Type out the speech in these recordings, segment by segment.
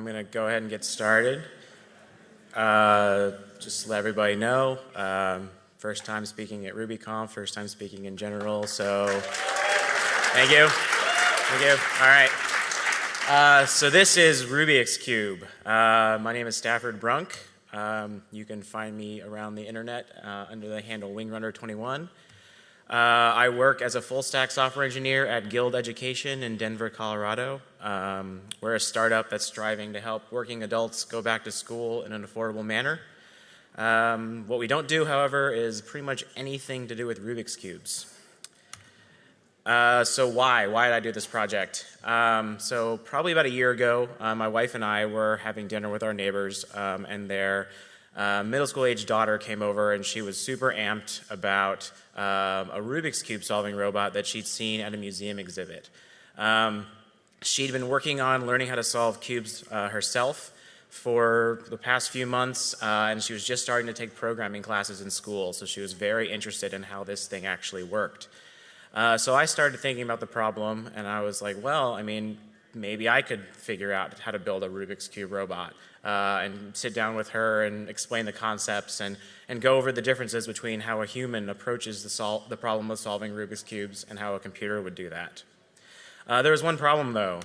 I'm going to go ahead and get started. Uh, just to let everybody know, um, first time speaking at RubyConf, first time speaking in general, so thank you. Thank you. All right. Uh, so this is Rubix Cube. Uh, my name is Stafford Brunk. Um, you can find me around the internet uh, under the handle WingRunner21. Uh, I work as a full stack software engineer at Guild Education in Denver, Colorado. Um, we're a startup that's striving to help working adults go back to school in an affordable manner. Um, what we don't do, however, is pretty much anything to do with Rubik's Cubes. Uh, so why? Why did I do this project? Um, so probably about a year ago, uh, my wife and I were having dinner with our neighbors um, and their uh, middle school age daughter came over and she was super amped about um, a Rubik's Cube solving robot that she'd seen at a museum exhibit. Um, she'd been working on learning how to solve cubes uh, herself for the past few months uh, and she was just starting to take programming classes in school so she was very interested in how this thing actually worked. Uh, so I started thinking about the problem and I was like, well, I mean, maybe I could figure out how to build a Rubik's Cube robot uh, and sit down with her and explain the concepts and, and go over the differences between how a human approaches the, the problem of solving Rubik's Cubes and how a computer would do that. Uh, there was one problem though.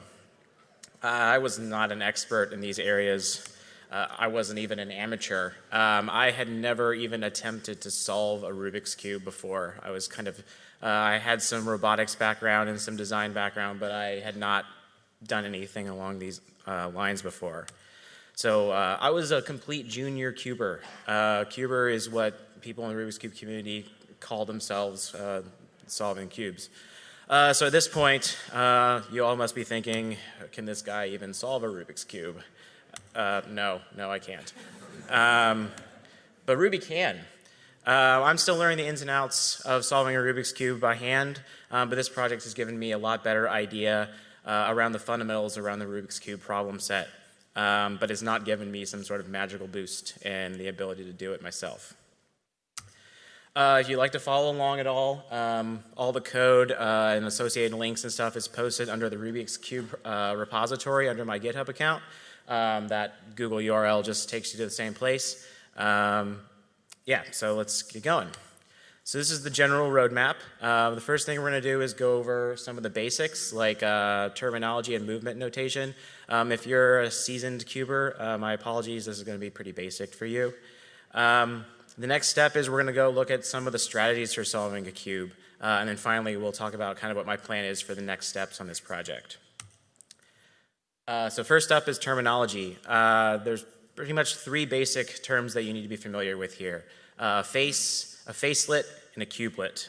Uh, I was not an expert in these areas. Uh, I wasn't even an amateur. Um, I had never even attempted to solve a Rubik's Cube before. I was kind of, uh, I had some robotics background and some design background, but I had not done anything along these uh, lines before. So uh, I was a complete junior cuber. Uh, cuber is what people in the Rubik's Cube community call themselves uh, solving cubes. Uh, so at this point, uh, you all must be thinking, can this guy even solve a Rubik's Cube? Uh, no, no I can't. Um, but Ruby can. I'm still learning the ins and outs of solving a Rubik's Cube by hand, um, but this project has given me a lot better idea around the fundamentals around the Rubik's Cube problem set um, but has not given me some sort of magical boost and the ability to do it myself. Uh, if you'd like to follow along at all, um, all the code uh, and associated links and stuff is posted under the Rubik's Cube uh, repository under my GitHub account. Um, that Google URL just takes you to the same place. Um, yeah, so let's get going. So this is the general roadmap. Uh, the first thing we're going to do is go over some of the basics like uh, terminology and movement notation. Um, if you're a seasoned cuber, uh, my apologies, this is going to be pretty basic for you. Um, the next step is we're going to go look at some of the strategies for solving a cube. Uh, and then finally, we'll talk about kind of what my plan is for the next steps on this project. Uh, so first up is terminology. Uh, there's pretty much three basic terms that you need to be familiar with here. Uh, face, a facelet, and a cubelet.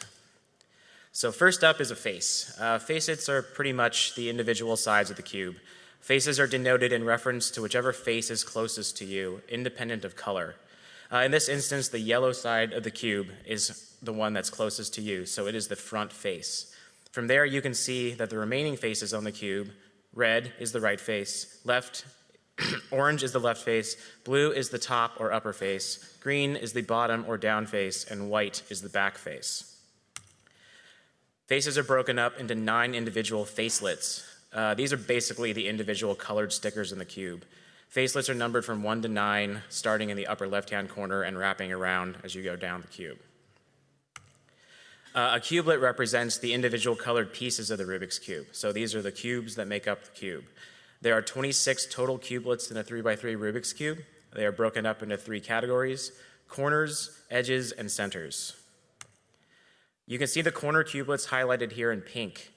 So first up is a face. Uh, facets are pretty much the individual sides of the cube. Faces are denoted in reference to whichever face is closest to you, independent of color. Uh, in this instance, the yellow side of the cube is the one that's closest to you, so it is the front face. From there, you can see that the remaining faces on the cube, red is the right face, left, orange is the left face, blue is the top or upper face, green is the bottom or down face, and white is the back face. Faces are broken up into nine individual facelets, uh, these are basically the individual colored stickers in the cube. Facelets are numbered from 1 to 9, starting in the upper left-hand corner and wrapping around as you go down the cube. Uh, a cubelet represents the individual colored pieces of the Rubik's Cube. So these are the cubes that make up the cube. There are 26 total cubelets in a 3x3 Rubik's Cube. They are broken up into three categories, corners, edges, and centers. You can see the corner cubelets highlighted here in pink.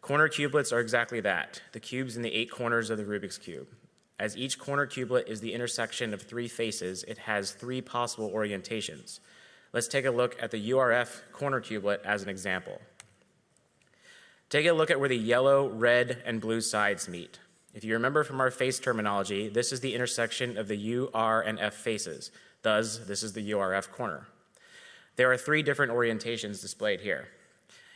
Corner cubelets are exactly that, the cubes in the eight corners of the Rubik's Cube. As each corner cubelet is the intersection of three faces, it has three possible orientations. Let's take a look at the URF corner cublet as an example. Take a look at where the yellow, red, and blue sides meet. If you remember from our face terminology, this is the intersection of the U, R, and F faces. Thus, this is the URF corner. There are three different orientations displayed here.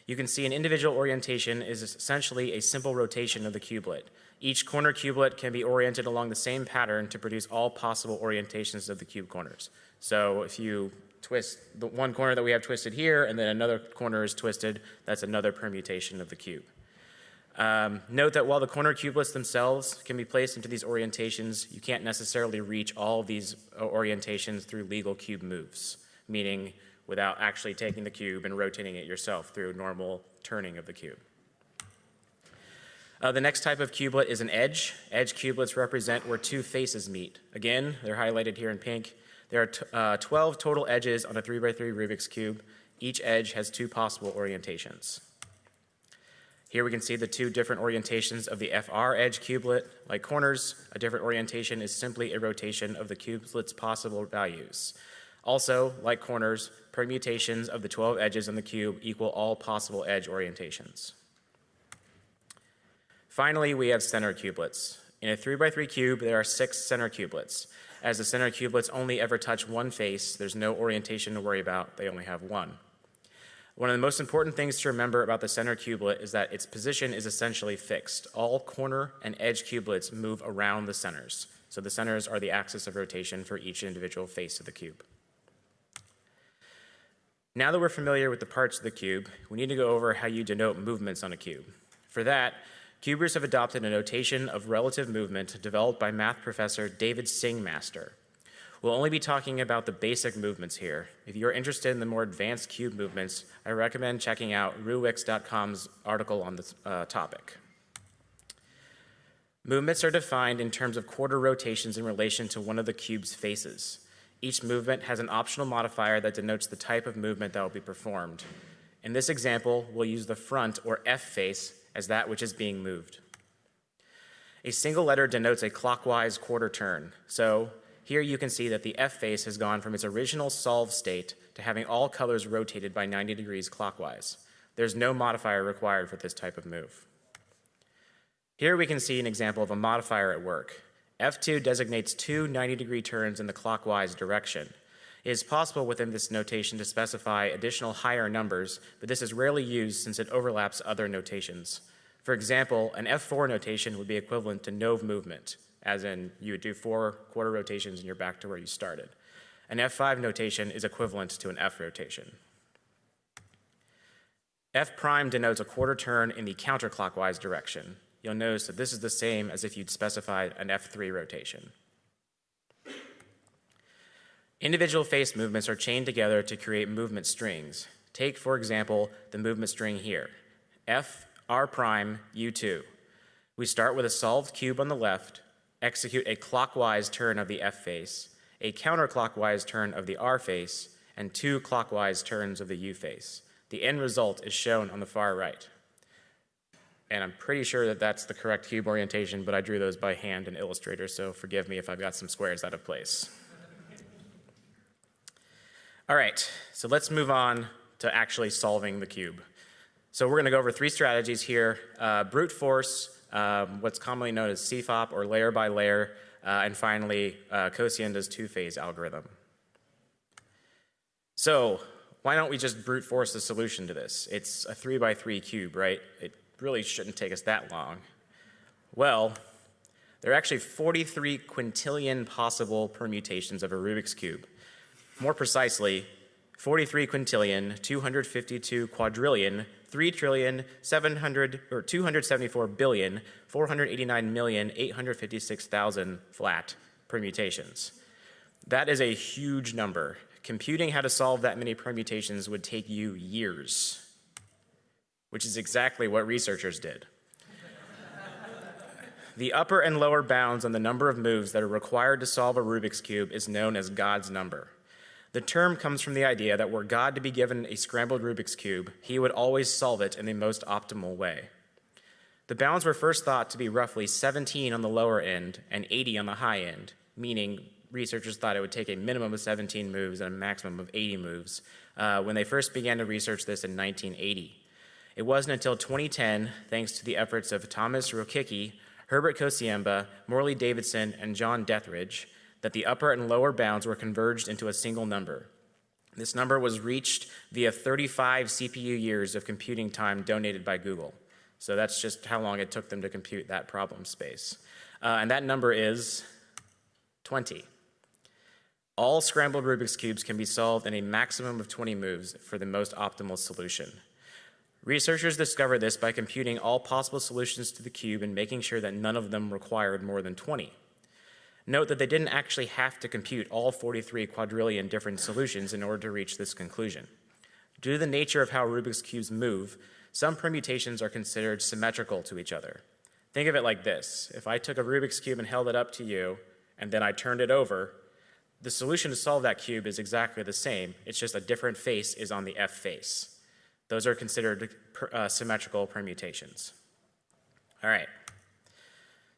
You can see an individual orientation is essentially a simple rotation of the cubelet. Each corner cubelet can be oriented along the same pattern to produce all possible orientations of the cube corners. So if you twist the one corner that we have twisted here and then another corner is twisted, that's another permutation of the cube. Um, note that while the corner cubelets themselves can be placed into these orientations, you can't necessarily reach all these uh, orientations through legal cube moves, meaning without actually taking the cube and rotating it yourself through normal turning of the cube. Uh, the next type of cublet is an edge. Edge cubelets represent where two faces meet. Again, they're highlighted here in pink. There are uh, 12 total edges on a 3x3 Rubik's Cube. Each edge has two possible orientations. Here we can see the two different orientations of the FR edge cublet. Like corners, a different orientation is simply a rotation of the cublet's possible values. Also, like corners, permutations of the 12 edges on the cube equal all possible edge orientations. Finally, we have center cubelets. In a 3x3 cube, there are six center cubelets. As the center cubelets only ever touch one face, there's no orientation to worry about, they only have one. One of the most important things to remember about the center cublet is that its position is essentially fixed. All corner and edge cubelets move around the centers. So the centers are the axis of rotation for each individual face of the cube. Now that we're familiar with the parts of the cube, we need to go over how you denote movements on a cube. For that, cubers have adopted a notation of relative movement developed by math professor David Singmaster. We'll only be talking about the basic movements here. If you're interested in the more advanced cube movements, I recommend checking out ruwix.com's article on this uh, topic. Movements are defined in terms of quarter rotations in relation to one of the cube's faces. Each movement has an optional modifier that denotes the type of movement that will be performed. In this example, we'll use the front or F face as that which is being moved. A single letter denotes a clockwise quarter turn. So here you can see that the F face has gone from its original solve state to having all colors rotated by 90 degrees clockwise. There's no modifier required for this type of move. Here we can see an example of a modifier at work. F2 designates two 90 degree turns in the clockwise direction. It is possible within this notation to specify additional higher numbers, but this is rarely used since it overlaps other notations. For example, an F4 notation would be equivalent to no movement as in you would do four quarter rotations and you're back to where you started. An F5 notation is equivalent to an F rotation. F prime denotes a quarter turn in the counterclockwise direction. You'll notice that this is the same as if you'd specified an F3 rotation. Individual face movements are chained together to create movement strings. Take, for example, the movement string here, F R prime U2. We start with a solved cube on the left, execute a clockwise turn of the F face, a counterclockwise turn of the R face, and two clockwise turns of the U face. The end result is shown on the far right. And I'm pretty sure that that's the correct cube orientation, but I drew those by hand in Illustrator, so forgive me if I've got some squares out of place. All right, so let's move on to actually solving the cube. So we're going to go over three strategies here, uh, brute force, um, what's commonly known as CFOP or layer by layer, uh, and finally uh, Kociemba's two-phase algorithm. So why don't we just brute force the solution to this? It's a three by three cube, right? It really shouldn't take us that long. Well, there are actually 43 quintillion possible permutations of a Rubik's Cube. More precisely, 43 quintillion, 252 quadrillion, 3 trillion 700 or 274 billion 489 million 856,000 flat permutations. That is a huge number. Computing how to solve that many permutations would take you years, which is exactly what researchers did. the upper and lower bounds on the number of moves that are required to solve a Rubik's Cube is known as God's number. The term comes from the idea that were God to be given a scrambled Rubik's Cube, he would always solve it in the most optimal way. The bounds were first thought to be roughly 17 on the lower end and 80 on the high end, meaning researchers thought it would take a minimum of 17 moves and a maximum of 80 moves uh, when they first began to research this in 1980. It wasn't until 2010, thanks to the efforts of Thomas Rokicki, Herbert Kociemba, Morley Davidson, and John Dethridge, that the upper and lower bounds were converged into a single number. This number was reached via 35 CPU years of computing time donated by Google. So that's just how long it took them to compute that problem space. Uh, and that number is 20. All scrambled Rubik's Cubes can be solved in a maximum of 20 moves for the most optimal solution. Researchers discovered this by computing all possible solutions to the cube and making sure that none of them required more than 20. Note that they didn't actually have to compute all 43 quadrillion different solutions in order to reach this conclusion. Due to the nature of how Rubik's Cubes move, some permutations are considered symmetrical to each other. Think of it like this. If I took a Rubik's Cube and held it up to you, and then I turned it over, the solution to solve that cube is exactly the same. It's just a different face is on the F face. Those are considered uh, symmetrical permutations. All right.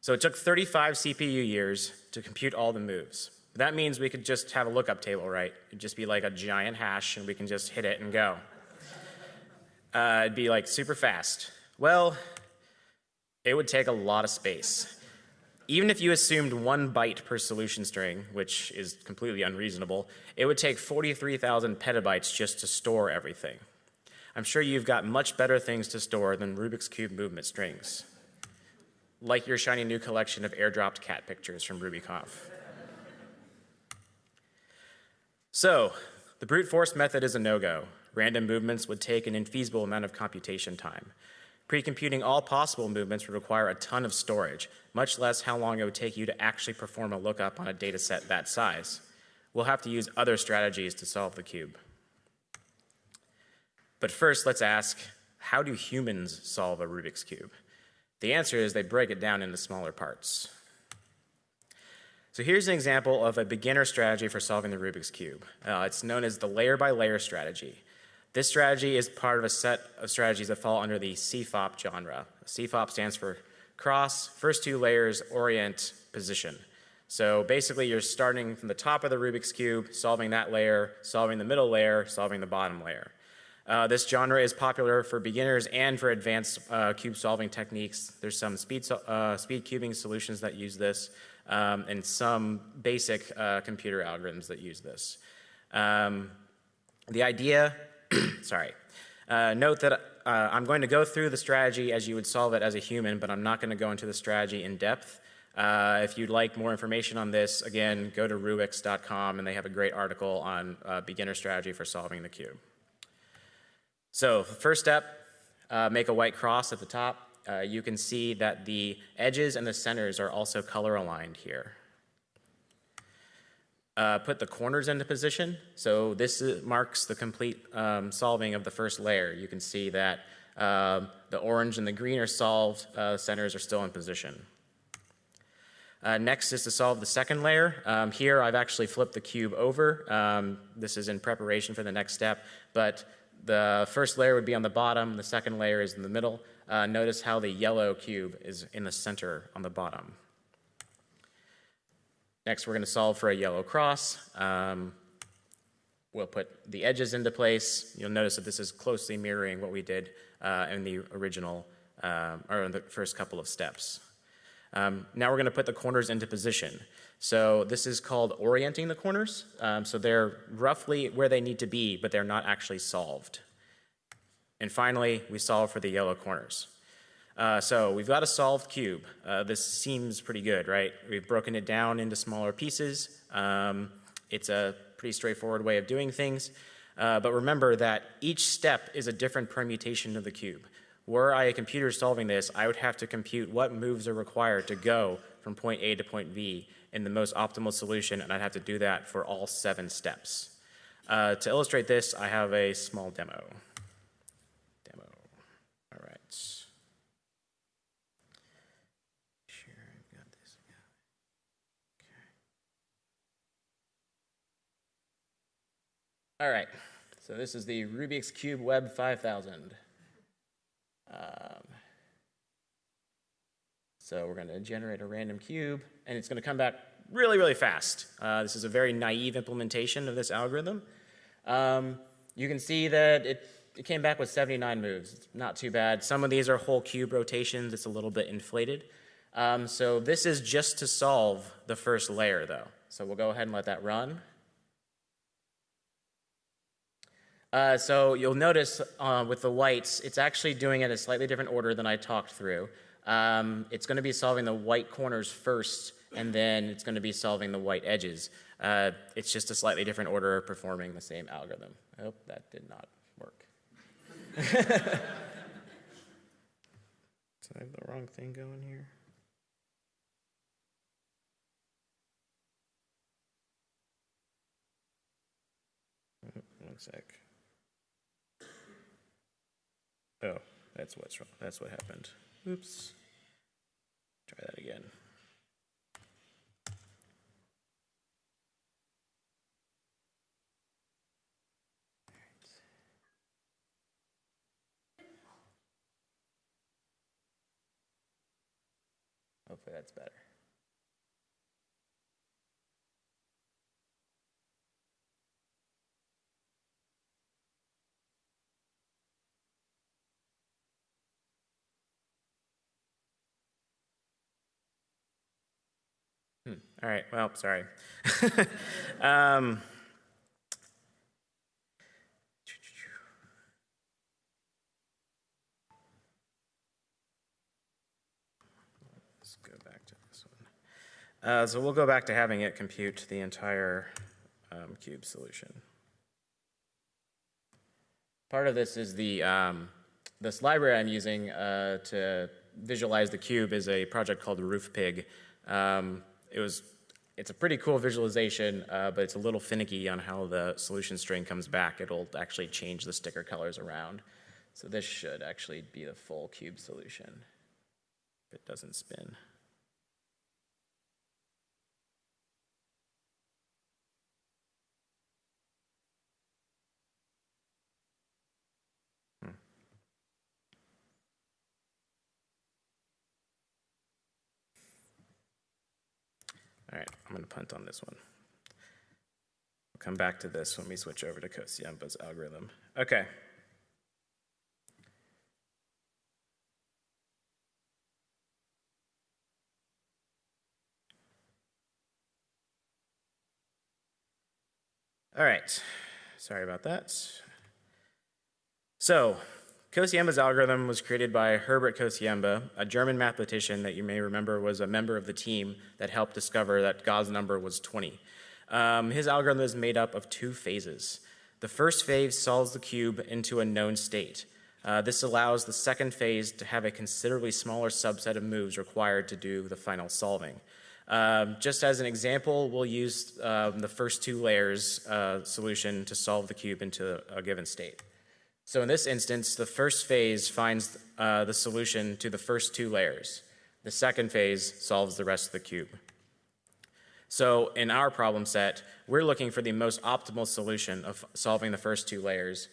So it took 35 CPU years to compute all the moves. That means we could just have a lookup table, right? It'd just be like a giant hash and we can just hit it and go. Uh, it'd be like super fast. Well, it would take a lot of space. Even if you assumed one byte per solution string, which is completely unreasonable, it would take 43,000 petabytes just to store everything. I'm sure you've got much better things to store than Rubik's Cube movement strings like your shiny new collection of airdropped cat pictures from RubyConf. So, the brute force method is a no-go. Random movements would take an infeasible amount of computation time. Pre-computing all possible movements would require a ton of storage, much less how long it would take you to actually perform a lookup on a data set that size. We'll have to use other strategies to solve the cube. But first, let's ask, how do humans solve a Rubik's Cube? The answer is they break it down into smaller parts. So here's an example of a beginner strategy for solving the Rubik's Cube. Uh, it's known as the layer by layer strategy. This strategy is part of a set of strategies that fall under the CFOP genre. CFOP stands for cross, first two layers, orient, position. So basically you're starting from the top of the Rubik's Cube, solving that layer, solving the middle layer, solving the bottom layer. Uh, this genre is popular for beginners and for advanced uh, cube solving techniques. There's some speed, uh, speed cubing solutions that use this um, and some basic uh, computer algorithms that use this. Um, the idea, sorry, uh, note that uh, I'm going to go through the strategy as you would solve it as a human, but I'm not going to go into the strategy in depth. if you'd like more information on this, again, go to ruwix.com and they have a great article on beginner strategy for solving the cube. So first step, uh, make a white cross at the top. Uh, you can see that the edges and the centers are also color aligned here. Uh, put the corners into position. So this marks the complete um, solving of the first layer. You can see that uh, the orange and the green are solved, uh, centers are still in position. Uh, next is to solve the second layer. Um, here I've actually flipped the cube over. Um, this is in preparation for the next step, but the first layer would be on the bottom, the second layer is in the middle. Uh, notice how the yellow cube is in the center on the bottom. Next, we're going to solve for a yellow cross. Um, we'll put the edges into place. You'll notice that this is closely mirroring what we did uh, in the original, uh, or in the first couple of steps. Um, now we're going to put the corners into position. So this is called orienting the corners. Um, so they're roughly where they need to be, but they're not actually solved. And finally, we solve for the yellow corners. Uh, so we've got a solved cube. Uh, this seems pretty good, right? We've broken it down into smaller pieces. Um, it's a pretty straightforward way of doing things. Uh, but remember that each step is a different permutation of the cube. Were I a computer solving this, I would have to compute what moves are required to go from point A to point B in the most optimal solution, and I'd have to do that for all seven steps. Uh, to illustrate this, I have a small demo. Demo. All right. Sure, I've got this. Okay. All right. So this is the Rubik's Cube Web 5000. Um, so we're going to generate a random cube, and it's going to come back really, really fast. Uh, this is a very naive implementation of this algorithm. Um, you can see that it, it came back with 79 moves. It's not too bad. Some of these are whole cube rotations. It's a little bit inflated. Um, so this is just to solve the first layer, though. So we'll go ahead and let that run. Uh, so you'll notice uh, with the whites, it's actually doing it in a slightly different order than I talked through. Um, it's going to be solving the white corners first, and then it's going to be solving the white edges. Uh, it's just a slightly different order of performing the same algorithm. I hope that did not work. I have the wrong thing going here? One sec. Oh, that's what's wrong. That's what happened. Oops. Try that again. Hopefully that's better. Hmm. All right. Well, sorry. um, let's go back to this one. Uh, so we'll go back to having it compute the entire um, cube solution. Part of this is the um, this library I'm using uh, to visualize the cube is a project called RoofPig. Um, it was it's a pretty cool visualization, uh, but it's a little finicky on how the solution string comes back. It'll actually change the sticker colors around. So this should actually be the full cube solution if it doesn't spin. All right, I'm going to punt on this one. We'll come back to this when we switch over to Kociemba's algorithm. Okay. All right, sorry about that. So, Kociemba's algorithm was created by Herbert Kociemba, a German mathematician that you may remember was a member of the team that helped discover that God's number was 20. Um, his algorithm is made up of two phases. The first phase solves the cube into a known state. Uh, this allows the second phase to have a considerably smaller subset of moves required to do the final solving. Um, just as an example, we'll use um, the first two layers uh, solution to solve the cube into a given state. So in this instance, the first phase finds uh, the solution to the first two layers. The second phase solves the rest of the cube. So in our problem set, we're looking for the most optimal solution of solving the first two layers.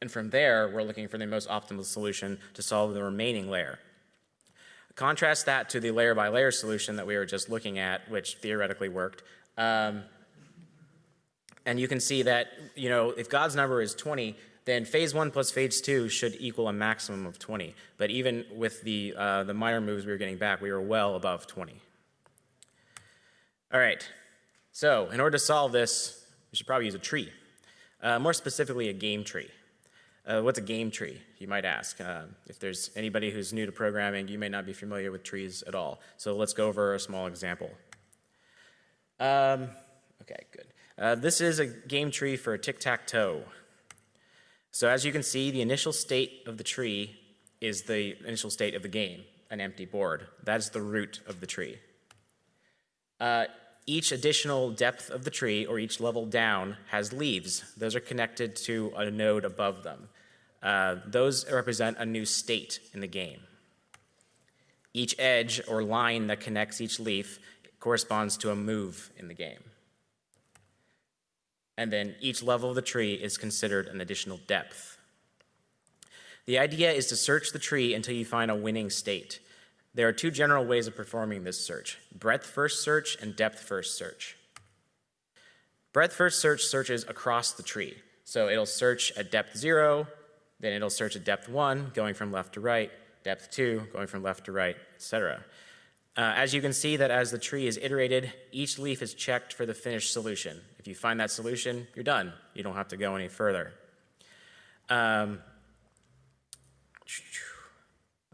And from there, we're looking for the most optimal solution to solve the remaining layer. Contrast that to the layer by layer solution that we were just looking at, which theoretically worked. Um, and you can see that, you know, if God's number is 20, then phase one plus phase two should equal a maximum of 20. But even with the, uh, the minor moves we were getting back, we were well above 20. All right, so in order to solve this, we should probably use a tree. Uh, more specifically, a game tree. Uh, what's a game tree, you might ask? Uh, if there's anybody who's new to programming, you may not be familiar with trees at all. So let's go over a small example. Um, okay, good. Uh, this is a game tree for a tic-tac-toe. So as you can see, the initial state of the tree is the initial state of the game, an empty board. That's the root of the tree. Uh, each additional depth of the tree or each level down has leaves. Those are connected to a node above them. Uh, those represent a new state in the game. Each edge or line that connects each leaf corresponds to a move in the game. And then each level of the tree is considered an additional depth. The idea is to search the tree until you find a winning state. There are two general ways of performing this search breadth first search and depth first search. Breadth first search searches across the tree. So it'll search at depth zero, then it'll search at depth one, going from left to right, depth two, going from left to right, etc. Uh, as you can see that as the tree is iterated, each leaf is checked for the finished solution. If you find that solution, you're done. You don't have to go any further. Um,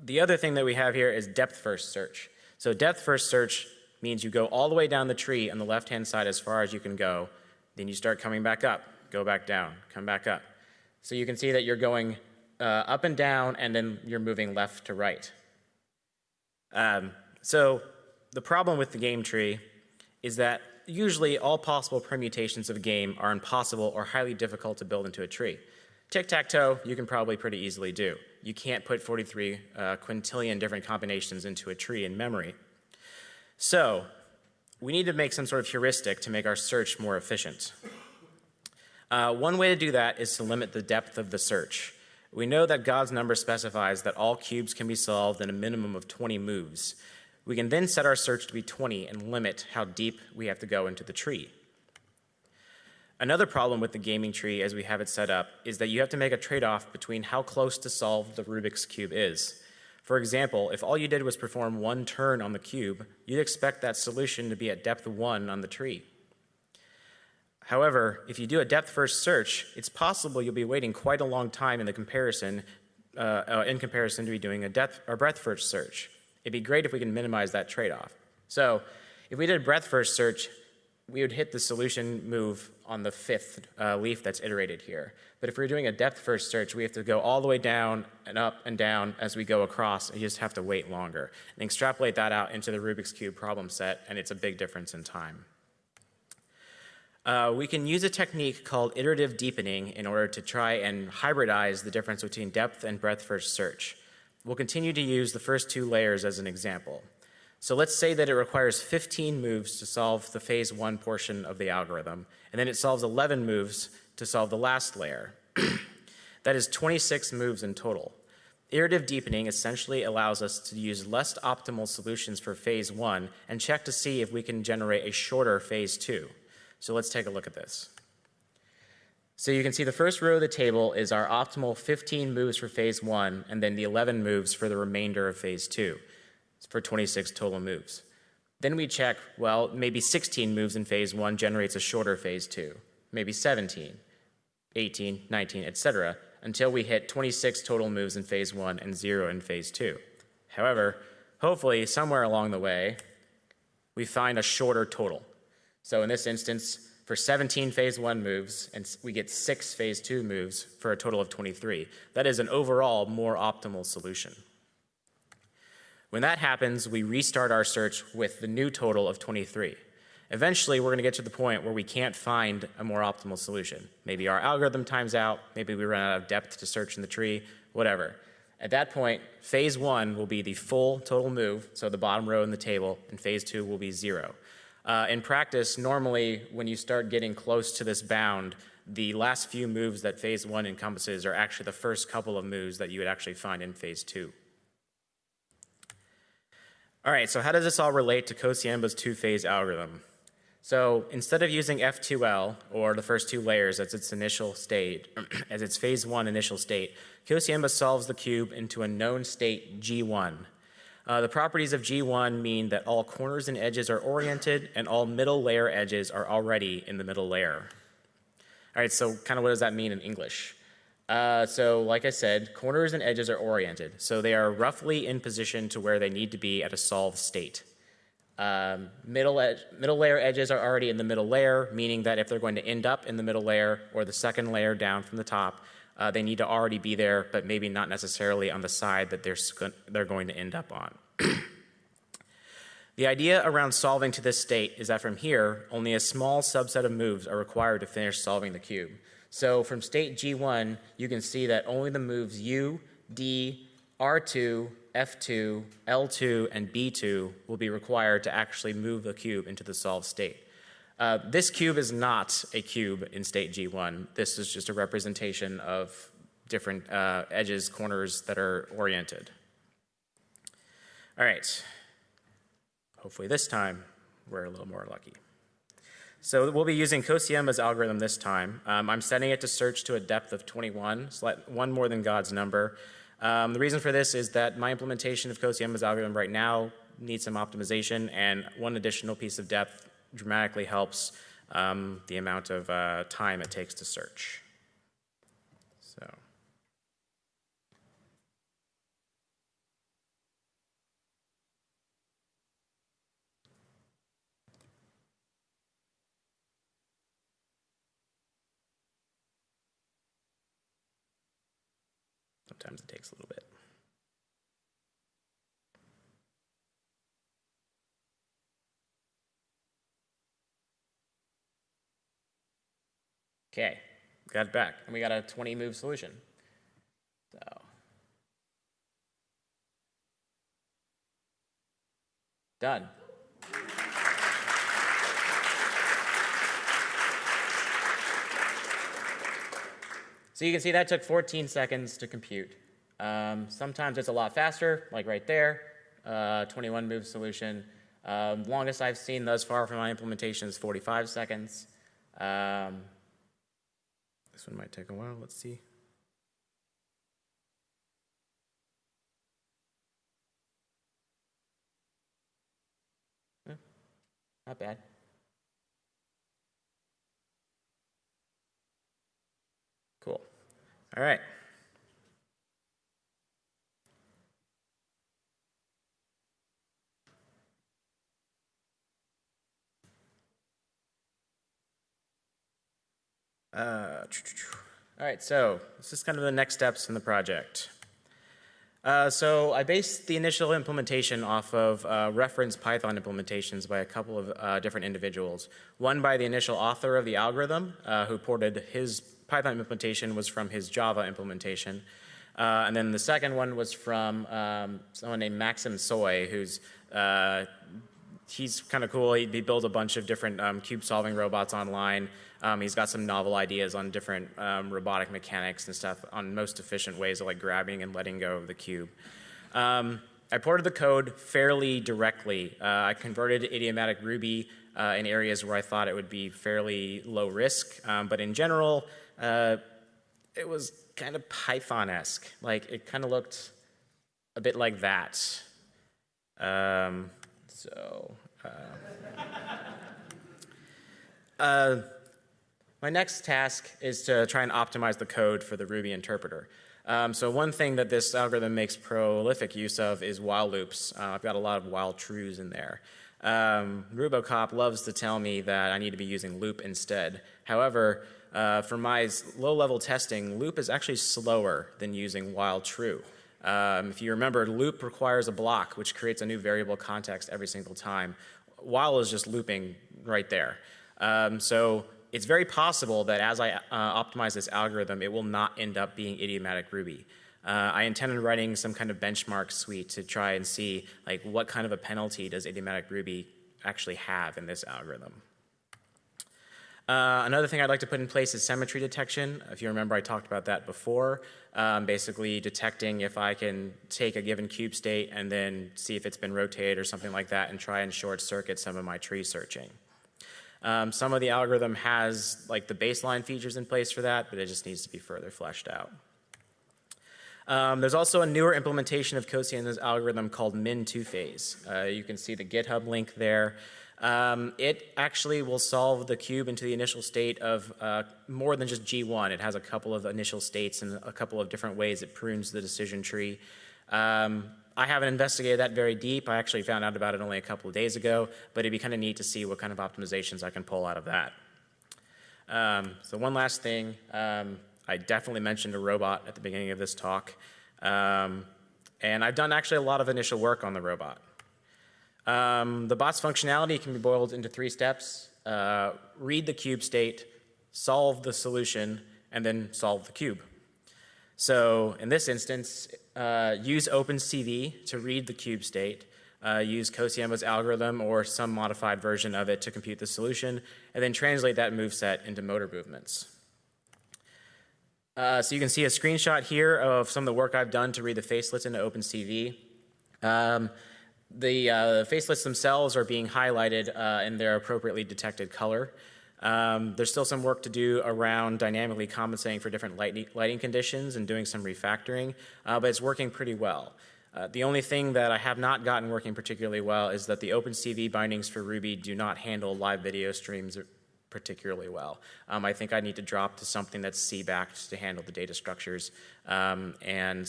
the other thing that we have here is depth first search. So depth first search means you go all the way down the tree on the left-hand side as far as you can go. Then you start coming back up, go back down, come back up. So you can see that you're going uh, up and down, and then you're moving left to right. Um, so the problem with the game tree is that usually all possible permutations of a game are impossible or highly difficult to build into a tree. Tic-tac-toe, you can probably pretty easily do. You can't put 43 uh, quintillion different combinations into a tree in memory. So we need to make some sort of heuristic to make our search more efficient. Uh, one way to do that is to limit the depth of the search. We know that God's number specifies that all cubes can be solved in a minimum of 20 moves. We can then set our search to be 20 and limit how deep we have to go into the tree. Another problem with the gaming tree as we have it set up is that you have to make a trade-off between how close to solve the Rubik's Cube is. For example, if all you did was perform one turn on the cube, you'd expect that solution to be at depth 1 on the tree. However, if you do a depth-first search, it's possible you'll be waiting quite a long time in the comparison, uh, uh, in comparison to be doing a depth or breadth-first search. It'd be great if we can minimize that trade-off. So, if we did a breadth-first search, we would hit the solution move on the fifth uh, leaf that's iterated here. But if we're doing a depth first search, we have to go all the way down and up and down as we go across, and you just have to wait longer. And extrapolate that out into the Rubik's Cube problem set, and it's a big difference in time. Uh, we can use a technique called iterative deepening in order to try and hybridize the difference between depth and breadth first search. We'll continue to use the first two layers as an example. So let's say that it requires 15 moves to solve the phase one portion of the algorithm, and then it solves 11 moves to solve the last layer. that is 26 moves in total. Iterative deepening essentially allows us to use less optimal solutions for phase one and check to see if we can generate a shorter phase two. So let's take a look at this. So you can see the first row of the table is our optimal 15 moves for phase one and then the 11 moves for the remainder of phase two for 26 total moves. Then we check, well, maybe 16 moves in phase one generates a shorter phase two, maybe 17, 18, 19, etc., until we hit 26 total moves in phase one and zero in phase two. However, hopefully, somewhere along the way, we find a shorter total. So in this instance, for 17 phase one moves, and we get six phase two moves for a total of 23. That is an overall more optimal solution. When that happens, we restart our search with the new total of 23. Eventually, we're going to get to the point where we can't find a more optimal solution. Maybe our algorithm times out, maybe we run out of depth to search in the tree, whatever. At that point, phase one will be the full total move, so the bottom row in the table, and phase two will be zero. Uh, in practice, normally when you start getting close to this bound, the last few moves that phase one encompasses are actually the first couple of moves that you would actually find in phase two. All right, so how does this all relate to Kociemba's two-phase algorithm? So instead of using F2L, or the first two layers as its initial state, as its phase one initial state, Kociemba solves the cube into a known state G1. Uh, the properties of G1 mean that all corners and edges are oriented and all middle layer edges are already in the middle layer. All right, so kind of what does that mean in English? Uh, so like I said, corners and edges are oriented. So they are roughly in position to where they need to be at a solved state. Um, middle, middle layer edges are already in the middle layer, meaning that if they're going to end up in the middle layer or the second layer down from the top, uh, they need to already be there, but maybe not necessarily on the side that they're, they're going to end up on. the idea around solving to this state is that from here, only a small subset of moves are required to finish solving the cube. So from state G1, you can see that only the moves U, D, R2, F2, L2, and B2 will be required to actually move the cube into the solved state. Uh, this cube is not a cube in state G1. This is just a representation of different uh, edges, corners that are oriented. All right. Hopefully this time we're a little more lucky. So we'll be using Kociemba's algorithm this time. Um, I'm setting it to search to a depth of 21, so one more than God's number. Um, the reason for this is that my implementation of Kociemba's algorithm right now needs some optimization, and one additional piece of depth dramatically helps um, the amount of uh, time it takes to search. So. Sometimes it takes a little bit. Okay, got it back. And we got a 20 move solution. So. Done. So you can see that took 14 seconds to compute. Um, sometimes it's a lot faster, like right there, uh, 21 move solution. Um, longest I've seen thus far from my implementation is 45 seconds. Um, this one might take a while, let's see. Eh, not bad. Cool. All right. Uh, all right, so this is kind of the next steps in the project. Uh, so I based the initial implementation off of uh, reference Python implementations by a couple of uh, different individuals. One by the initial author of the algorithm, uh, who ported his Python implementation was from his Java implementation. Uh, and then the second one was from um, someone named Maxim Tsoy, who's uh, he's kind of cool. He, he, built a bunch of different um, cube solving robots online. Um, he's got some novel ideas on different um, robotic mechanics and stuff on most efficient ways of like grabbing and letting go of the cube. Um, I ported the code fairly directly. Uh, I converted idiomatic Ruby uh, in areas where I thought it would be fairly low risk, um, but in general, uh, it was kind of Python-esque. Like it kind of looked a bit like that. Um, so, uh, uh, my next task is to try and optimize the code for the Ruby interpreter. Um, so one thing that this algorithm makes prolific use of is while loops. Uh, I've got a lot of while trues in there. Um, Rubocop loves to tell me that I need to be using loop instead. However, uh, for my low-level testing, loop is actually slower than using while true. Um, if you remember, loop requires a block, which creates a new variable context every single time. While is just looping right there. Um, so it's very possible that as I uh, optimize this algorithm, it will not end up being idiomatic Ruby. Uh, I intend on writing some kind of benchmark suite to try and see like what kind of a penalty does idiomatic Ruby actually have in this algorithm. Uh, another thing I'd like to put in place is symmetry detection. If you remember, I talked about that before. Um, basically detecting if I can take a given cube state and then see if it's been rotated or something like that and try and short circuit some of my tree searching. Um, some of the algorithm has like the baseline features in place for that, but it just needs to be further fleshed out. Um, there's also a newer implementation of Kociemba's algorithm called min two-phase. Uh, you can see the GitHub link there. Um, it actually will solve the cube into the initial state of uh, more than just G1. It has a couple of initial states and a couple of different ways it prunes the decision tree. Um, I haven't investigated that very deep. I actually found out about it only a couple of days ago, but it'd be kind of neat to see what kind of optimizations I can pull out of that. Um, so one last thing, um, I definitely mentioned a robot at the beginning of this talk. Um, and I've done actually a lot of initial work on the robot. Um, the bot's functionality can be boiled into three steps. Uh, read the cube state, solve the solution, and then solve the cube. So in this instance, uh, use OpenCV to read the cube state, uh, use Kociemba's algorithm or some modified version of it to compute the solution, and then translate that move set into motor movements. Uh, so you can see a screenshot here of some of the work I've done to read the facelets into OpenCV. Um, the uh, facelets themselves are being highlighted uh, in their appropriately detected color. Um, there's still some work to do around dynamically compensating for different lighting conditions and doing some refactoring, uh, but it's working pretty well. Uh, the only thing that I have not gotten working particularly well is that the OpenCV bindings for Ruby do not handle live video streams particularly well. Um, I think I need to drop to something that's C-backed to handle the data structures, um, and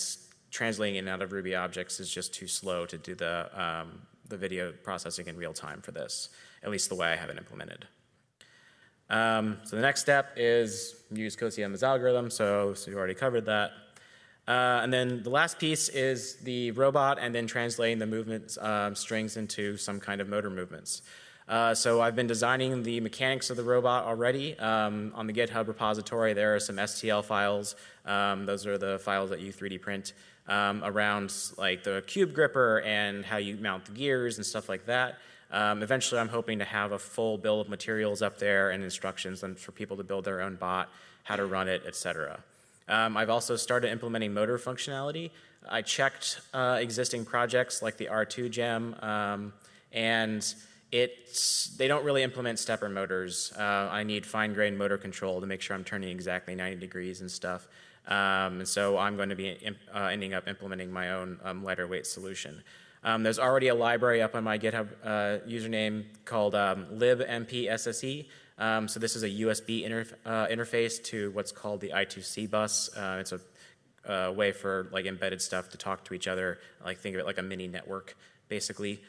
translating in and out of Ruby objects is just too slow to do the, um, the video processing in real time for this, at least the way I have it implemented. Um, so the next step is use Kociemba's algorithm, so, so you already covered that. Uh, and then the last piece is the robot and then translating the movement um, strings into some kind of motor movements. Uh, so I've been designing the mechanics of the robot already. Um, on the GitHub repository, there are some STL files. Um, those are the files that you 3D print um, around like the cube gripper and how you mount the gears and stuff like that. Um, eventually, I'm hoping to have a full bill of materials up there and instructions for people to build their own bot, how to run it, etc. Um, I've also started implementing motor functionality. I checked uh, existing projects like the Artoo gem, um, and it's, they don't really implement stepper motors. Uh, I need fine grained motor control to make sure I'm turning exactly 90 degrees and stuff. Um, and so I'm going to be uh, ending up implementing my own um, lighter weight solution. Um, there's already a library up on my GitHub uh, username called um, libmpsse. Um, so this is a USB interf uh, interface to what's called the I2C bus. Uh, it's a uh, way for like embedded stuff to talk to each other. Like think of it like a mini network, basically.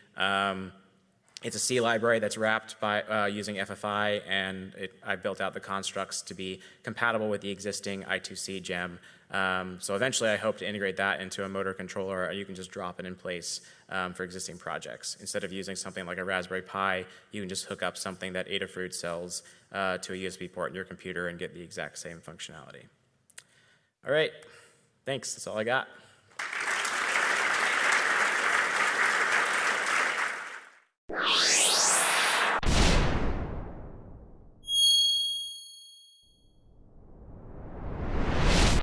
It's a C library that's wrapped by uh, using FFI, and it, I built out the constructs to be compatible with the existing I2C gem. Um, so eventually, I hope to integrate that into a motor controller, or you can just drop it in place um, for existing projects. Instead of using something like a Raspberry Pi, you can just hook up something that Adafruit sells uh, to a USB port in your computer and get the exact same functionality. All right, thanks. That's all I got. You